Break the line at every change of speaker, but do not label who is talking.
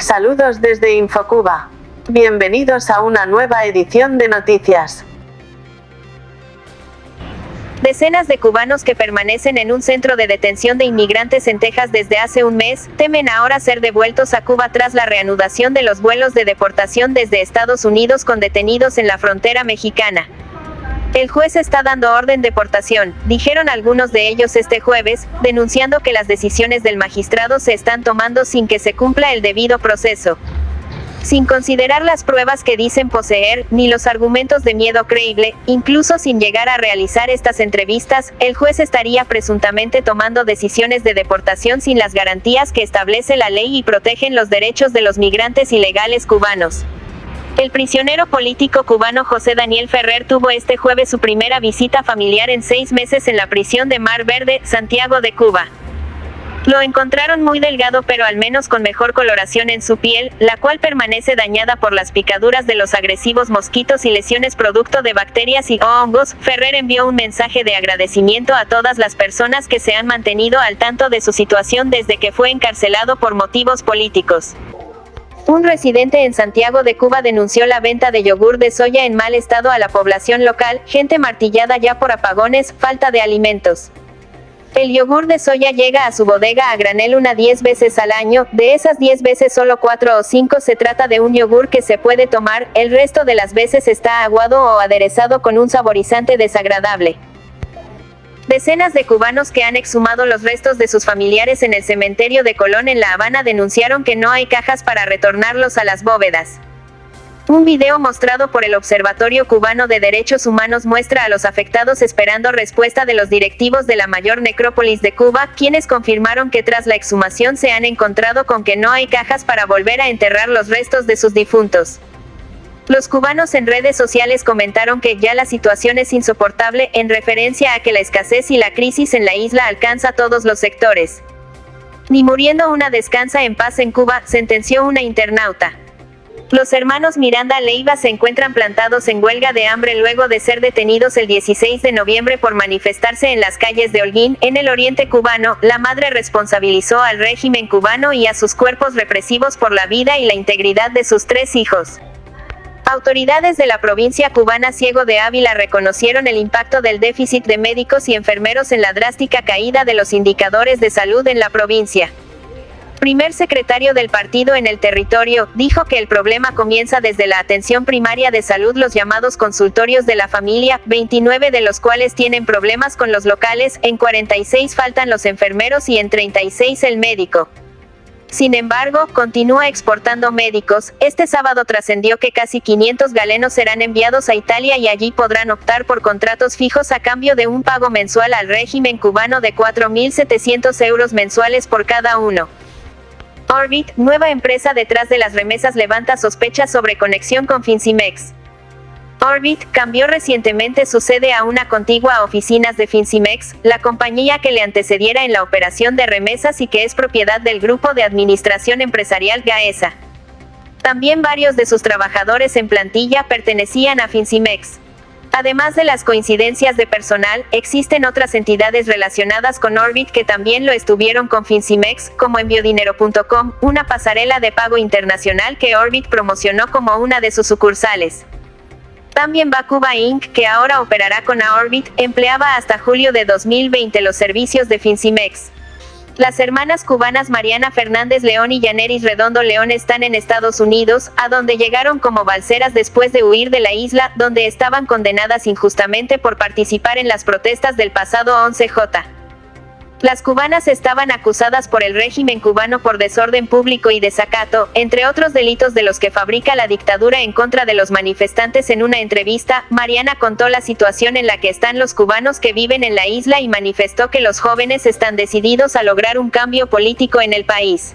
Saludos desde Infocuba. Bienvenidos a una nueva edición de noticias.
Decenas de cubanos que permanecen en un centro de detención de inmigrantes en Texas desde hace un mes, temen ahora ser devueltos a Cuba tras la reanudación de los vuelos de deportación desde Estados Unidos con detenidos en la frontera mexicana. El juez está dando orden de deportación, dijeron algunos de ellos este jueves, denunciando que las decisiones del magistrado se están tomando sin que se cumpla el debido proceso. Sin considerar las pruebas que dicen poseer, ni los argumentos de miedo creíble, incluso sin llegar a realizar estas entrevistas, el juez estaría presuntamente tomando decisiones de deportación sin las garantías que establece la ley y protegen los derechos de los migrantes ilegales cubanos. El prisionero político cubano José Daniel Ferrer tuvo este jueves su primera visita familiar en seis meses en la prisión de Mar Verde, Santiago de Cuba. Lo encontraron muy delgado pero al menos con mejor coloración en su piel, la cual permanece dañada por las picaduras de los agresivos mosquitos y lesiones producto de bacterias y hongos. Ferrer envió un mensaje de agradecimiento a todas las personas que se han mantenido al tanto de su situación desde que fue encarcelado por motivos políticos. Un residente en Santiago de Cuba denunció la venta de yogur de soya en mal estado a la población local, gente martillada ya por apagones, falta de alimentos. El yogur de soya llega a su bodega a granel una 10 veces al año, de esas 10 veces solo 4 o 5 se trata de un yogur que se puede tomar, el resto de las veces está aguado o aderezado con un saborizante desagradable. Decenas de cubanos que han exhumado los restos de sus familiares en el cementerio de Colón en La Habana denunciaron que no hay cajas para retornarlos a las bóvedas. Un video mostrado por el Observatorio Cubano de Derechos Humanos muestra a los afectados esperando respuesta de los directivos de la mayor necrópolis de Cuba, quienes confirmaron que tras la exhumación se han encontrado con que no hay cajas para volver a enterrar los restos de sus difuntos. Los cubanos en redes sociales comentaron que ya la situación es insoportable en referencia a que la escasez y la crisis en la isla alcanza todos los sectores. Ni muriendo una descansa en paz en Cuba, sentenció una internauta. Los hermanos Miranda Leiva se encuentran plantados en huelga de hambre luego de ser detenidos el 16 de noviembre por manifestarse en las calles de Holguín, en el oriente cubano. La madre responsabilizó al régimen cubano y a sus cuerpos represivos por la vida y la integridad de sus tres hijos. Autoridades de la provincia cubana Ciego de Ávila reconocieron el impacto del déficit de médicos y enfermeros en la drástica caída de los indicadores de salud en la provincia. Primer secretario del partido en el territorio, dijo que el problema comienza desde la atención primaria de salud los llamados consultorios de la familia, 29 de los cuales tienen problemas con los locales, en 46 faltan los enfermeros y en 36 el médico. Sin embargo, continúa exportando médicos. Este sábado trascendió que casi 500 galenos serán enviados a Italia y allí podrán optar por contratos fijos a cambio de un pago mensual al régimen cubano de 4.700 euros mensuales por cada uno. Orbit, nueva empresa detrás de las remesas levanta sospechas sobre conexión con Fincimex. Orbit cambió recientemente su sede a una contigua oficinas de Fincimex, la compañía que le antecediera en la operación de remesas y que es propiedad del Grupo de Administración Empresarial Gaesa. También varios de sus trabajadores en plantilla pertenecían a Fincimex. Además de las coincidencias de personal, existen otras entidades relacionadas con Orbit que también lo estuvieron con Fincimex, como enviodinero.com, una pasarela de pago internacional que Orbit promocionó como una de sus sucursales. También Bakuba Inc., que ahora operará con Aorbit, empleaba hasta julio de 2020 los servicios de Fincimex. Las hermanas cubanas Mariana Fernández León y Yaneris Redondo León están en Estados Unidos, a donde llegaron como balseras después de huir de la isla, donde estaban condenadas injustamente por participar en las protestas del pasado 11J. Las cubanas estaban acusadas por el régimen cubano por desorden público y desacato, entre otros delitos de los que fabrica la dictadura en contra de los manifestantes. En una entrevista, Mariana contó la situación en la que están los cubanos que viven en la isla y manifestó que los jóvenes están decididos a lograr un cambio político en el país.